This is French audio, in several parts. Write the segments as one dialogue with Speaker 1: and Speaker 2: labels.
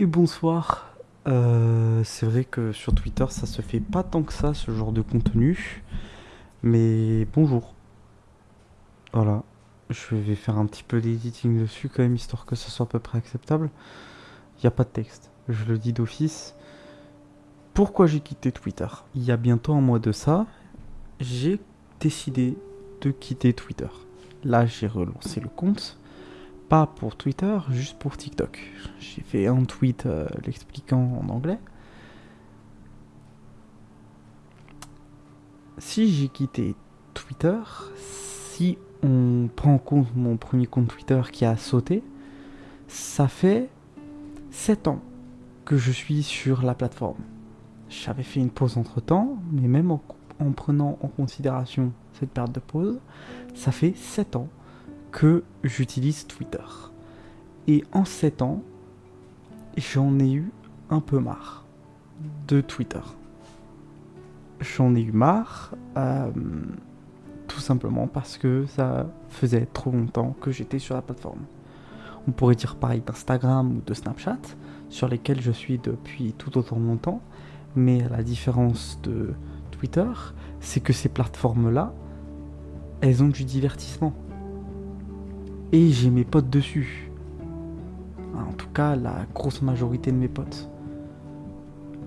Speaker 1: Et bonsoir. Euh, c'est vrai que sur Twitter, ça se fait pas tant que ça, ce genre de contenu. Mais bonjour. Voilà. Je vais faire un petit peu d'editing dessus quand même, histoire que ça soit à peu près acceptable. Il n'y a pas de texte. Je le dis d'office. Pourquoi j'ai quitté Twitter? Il y a bientôt un mois de ça, j'ai décidé de quitter Twitter. Là, j'ai relancé le compte pas pour Twitter, juste pour TikTok. J'ai fait un tweet euh, l'expliquant en anglais. Si j'ai quitté Twitter, si on prend en compte mon premier compte Twitter qui a sauté, ça fait 7 ans que je suis sur la plateforme. J'avais fait une pause entre temps, mais même en, en prenant en considération cette période de pause, ça fait 7 ans que j'utilise Twitter. Et en 7 ans, j'en ai eu un peu marre de Twitter. J'en ai eu marre, euh, tout simplement parce que ça faisait trop longtemps que j'étais sur la plateforme. On pourrait dire pareil d'Instagram ou de Snapchat, sur lesquels je suis depuis tout autant longtemps, mais la différence de Twitter, c'est que ces plateformes-là, elles ont du divertissement et j'ai mes potes dessus. En tout cas, la grosse majorité de mes potes.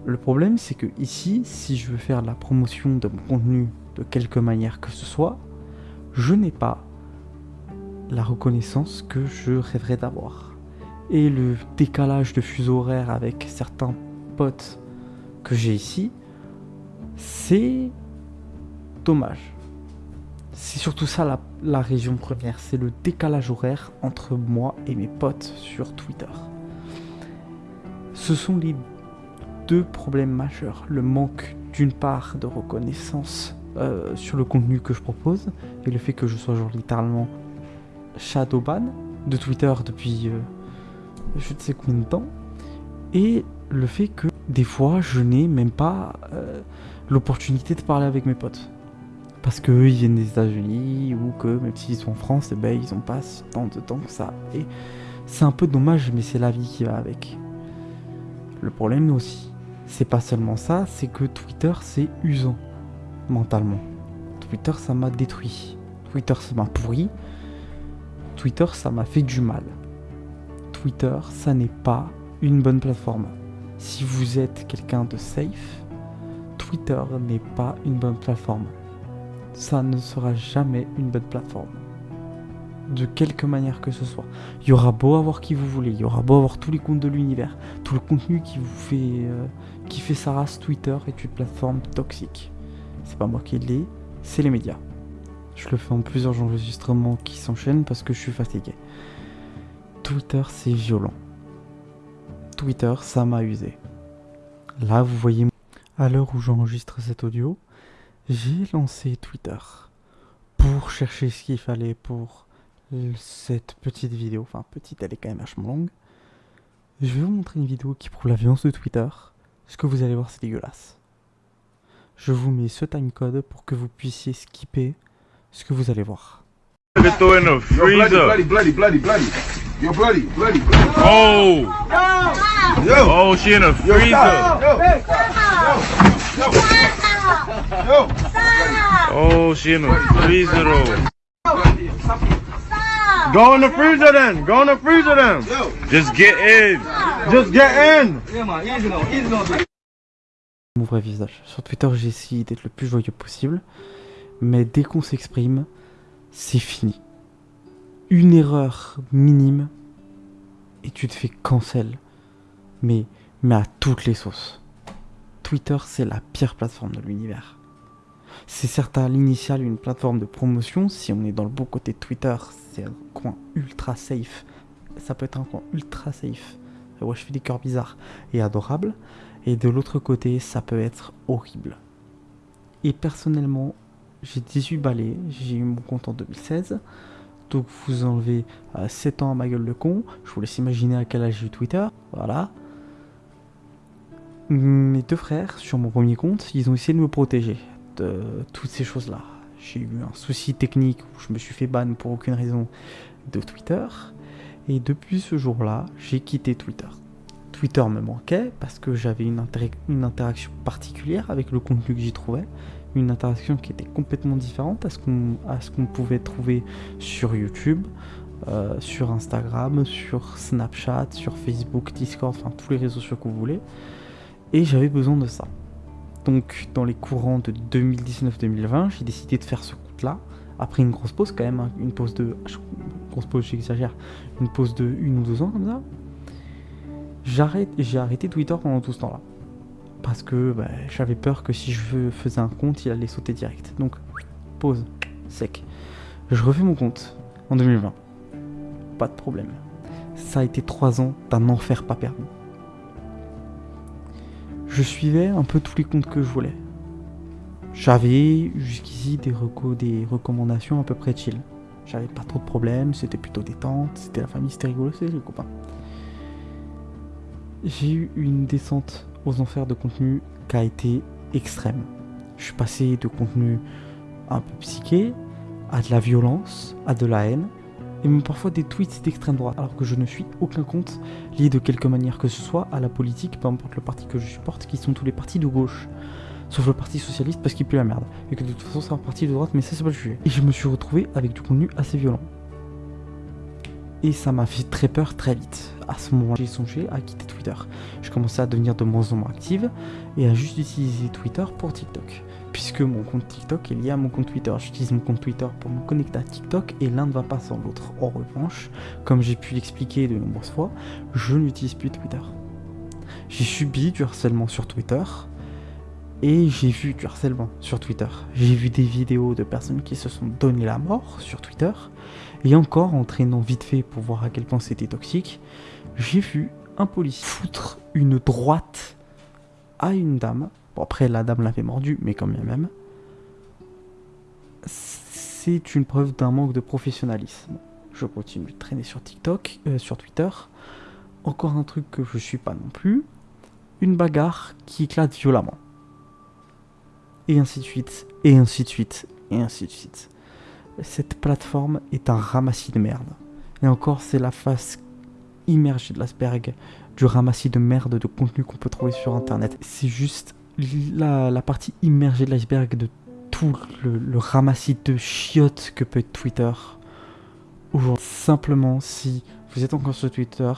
Speaker 1: Le problème, c'est que ici, si je veux faire la promotion de mon contenu de quelque manière que ce soit, je n'ai pas la reconnaissance que je rêverais d'avoir. Et le décalage de fuseau horaire avec certains potes que j'ai ici, c'est dommage. C'est surtout ça la, la région première, c'est le décalage horaire entre moi et mes potes sur Twitter. Ce sont les deux problèmes majeurs. Le manque d'une part de reconnaissance euh, sur le contenu que je propose et le fait que je sois genre littéralement shadowban de Twitter depuis euh, je ne sais combien de temps et le fait que des fois je n'ai même pas euh, l'opportunité de parler avec mes potes parce qu'eux ils viennent des États-Unis ou que même s'ils sont en France, eh ben, ils ont pas tant de temps que ça. Et c'est un peu dommage, mais c'est la vie qui va avec. Le problème aussi, c'est pas seulement ça, c'est que Twitter c'est usant mentalement. Twitter ça m'a détruit. Twitter ça m'a pourri. Twitter ça m'a fait du mal. Twitter ça n'est pas une bonne plateforme. Si vous êtes quelqu'un de safe, Twitter n'est pas une bonne plateforme ça ne sera jamais une bonne plateforme. De quelque manière que ce soit. Il y aura beau avoir qui vous voulez, il y aura beau avoir tous les comptes de l'univers, tout le contenu qui vous fait, euh, qui fait sa race, Twitter est une plateforme toxique. C'est pas moi qui l'ai, c'est les médias. Je le fais en plusieurs enregistrements qui s'enchaînent parce que je suis fatigué. Twitter, c'est violent. Twitter, ça m'a usé. Là, vous voyez, à l'heure où j'enregistre cet audio, j'ai lancé Twitter pour chercher ce qu'il fallait pour cette petite vidéo. Enfin, petite, elle est quand même vachement longue. Je vais vous montrer une vidéo qui prouve la violence de Twitter. Ce que vous allez voir, c'est dégueulasse. Je vous mets ce timecode pour que vous puissiez skipper ce que vous allez voir.
Speaker 2: Bloody, bloody, bloody.
Speaker 3: Oh!
Speaker 2: Yo!
Speaker 3: Oh, she in a freezer.
Speaker 2: Yo! Yo!
Speaker 3: Oh, she in a freezer though.
Speaker 4: Stop!
Speaker 3: Go in the freezer then. Go in the freezer then. Just get in. Just get in.
Speaker 1: Mon vrai visage. Sur Twitter, j'ai essayé d'être le plus joyeux possible. Mais dès qu'on s'exprime, c'est fini. Une erreur minime et tu te fais cancel. Mais, mais à toutes les sauces. Twitter, c'est la pire plateforme de l'univers. C'est certes à l'initial une plateforme de promotion. Si on est dans le beau côté de Twitter, c'est un coin ultra safe. Ça peut être un coin ultra safe. Ouais, je fais des cœurs bizarres et adorables. Et de l'autre côté, ça peut être horrible. Et personnellement, j'ai 18 balais, j'ai eu mon compte en 2016. Donc vous enlevez euh, 7 ans à ma gueule de con. Je vous laisse imaginer à quel âge j'ai eu Twitter. Voilà. Mes deux frères, sur mon premier compte, ils ont essayé de me protéger de toutes ces choses-là. J'ai eu un souci technique où je me suis fait ban pour aucune raison de Twitter. Et depuis ce jour-là, j'ai quitté Twitter. Twitter me manquait parce que j'avais une, interaction particulière avec le contenu que j'y trouvais, une interaction qui était complètement différente à ce qu'on pouvait trouver sur YouTube, euh, sur Instagram, sur Snapchat, sur Facebook, Discord, enfin tous les réseaux sociaux que vous voulez. Et j'avais besoin de ça. Donc dans les courants de 2019-2020, j'ai décidé de faire ce compte-là. Après une grosse pause quand même, hein, une pause de... Grosse pause, j'exagère. Une pause de une ou deux ans comme ça. J'ai arrêté Twitter pendant tout ce temps-là. Parce que bah, j'avais peur que si je faisais un compte, il allait sauter direct. Donc, pause, sec. Je refais mon compte en 2020 pas de problème. Ça a été trois ans d'un enfer pas permis. Je suivais un peu tous les comptes que je voulais. J'avais jusqu'ici des, des recommandations à peu près chill. J'avais pas trop de problèmes, c'était plutôt détente, c'était la famille, c'était rigolo, c'était les copains. J'ai eu une descente aux enfers de contenu qui a été extrême. Je suis passé de contenu un peu psyché à de la violence, à de la haine, et même parfois des tweets d'extrême droite, alors que je ne suis aucun compte lié de quelque manière que ce soit à la politique, peu importe le parti que je supporte, qui sont tous les partis de gauche. Sauf le parti socialiste parce qu'il pue la merde. Et que de toute façon c'est un parti de droite, mais ça c'est pas le sujet. Et je me suis retrouvé avec du contenu assez violent. Et ça m'a fait très peur très vite. À ce moment-là, j'ai songé à quitter Twitter. Je commençais à devenir de moins en moins active et à juste utiliser Twitter pour TikTok puisque mon compte TikTok est lié à mon compte Twitter. J'utilise mon compte Twitter pour me connecter à TikTok et l'un ne va pas sans l'autre. En revanche, comme j'ai pu l'expliquer de nombreuses fois, je n'utilise plus Twitter. J'ai subi du harcèlement sur Twitter et j'ai vu du harcèlement sur Twitter. J'ai vu des vidéos de personnes qui se sont donné la mort sur Twitter et encore en traînant vite fait pour voir à quel point c'était toxique, j'ai vu un policier foutre une droite à une dame après, la dame l'avait mordu, mais quand même. C'est une preuve d'un manque de professionnalisme. Je continue de traîner sur TikTok, euh, sur Twitter. Encore un truc que je suis pas non plus. Une bagarre qui éclate violemment. Et ainsi de suite, et ainsi de suite, et ainsi de suite. Cette plateforme est un ramassis de merde. Et encore, c'est la face immergée de l'iceberg du ramassis de merde de contenu qu'on peut trouver sur internet. C'est juste la, partie immergée de l'iceberg de tout le, ramassis de chiottes que peut être Twitter. Aujourd'hui, simplement, si vous êtes encore sur Twitter,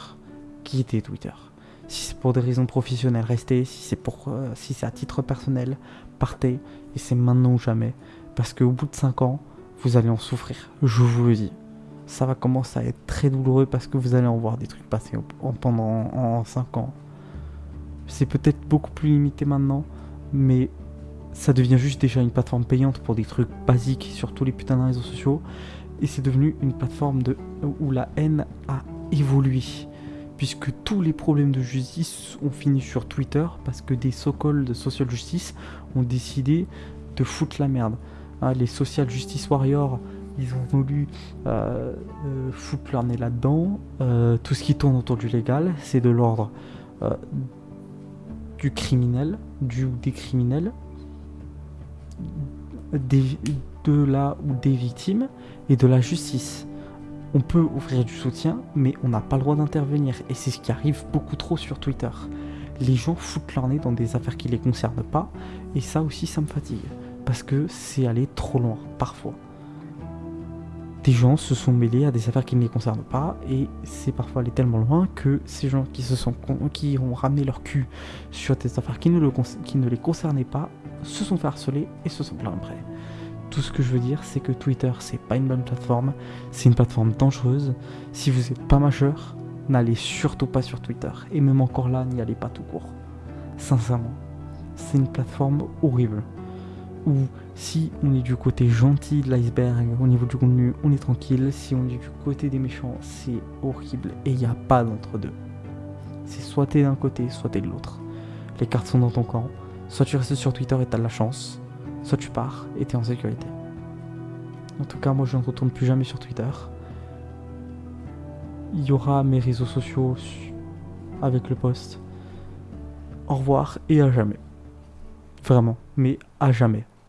Speaker 1: quittez Twitter. Si c'est pour des raisons professionnelles, restez. Si c'est pour, euh, si c'est à titre personnel, partez. Et c'est maintenant ou jamais. Parce qu'au bout de 5 ans, vous allez en souffrir. Je vous le dis. Ça va commencer à être très douloureux parce que vous allez en voir des trucs passer pendant en 5 ans. C'est peut-être beaucoup plus limité maintenant, mais ça devient juste déjà une plateforme payante pour des trucs basiques sur tous les putains de réseaux sociaux. Et c'est devenu une plateforme où la haine a évolué. Puisque tous les problèmes de justice ont fini sur Twitter parce que des so-called de social justice ont décidé de foutre la merde. Hein, les social justice warriors, ils ont voulu euh, euh, foutre leur nez là-dedans. Euh, tout ce qui tourne autour du légal, c'est de l'ordre du criminel, du ou des criminels, de la ou des victimes et de la justice. On peut offrir du soutien, mais on n'a pas le droit d'intervenir. Et c'est ce qui arrive beaucoup trop sur Twitter. Les gens foutent leur nez dans des affaires qui les concernent pas, et ça aussi ça me fatigue. Parce que c'est aller trop loin, parfois des gens se sont mêlés à des affaires qui ne les concernent pas et c'est parfois aller tellement loin que ces gens qui se sont qui ont ramené leur cul sur des affaires qui ne, le, qui ne les concernaient pas se sont fait harceler et se sont plaints après. Tout ce que je veux dire, c'est que Twitter, c'est pas une bonne plateforme, c'est une plateforme dangereuse. Si vous n'êtes pas majeur, n'allez surtout pas sur Twitter. Et même encore là, n'y allez pas tout court. Sincèrement, c'est une plateforme horrible où si on est du côté gentil de l'iceberg, au niveau du contenu, on est tranquille. Si on est du côté des méchants, c'est horrible. Et il n'y a pas d'entre-deux. C'est soit t'es d'un côté, soit t'es de l'autre. Les cartes sont dans ton camp. Soit tu restes sur Twitter et t'as de la chance, soit tu pars et t'es en sécurité. En tout cas, moi je ne retourne plus jamais sur Twitter. Il y aura mes réseaux sociaux avec le post. Au revoir et à jamais. Vraiment, mais à jamais.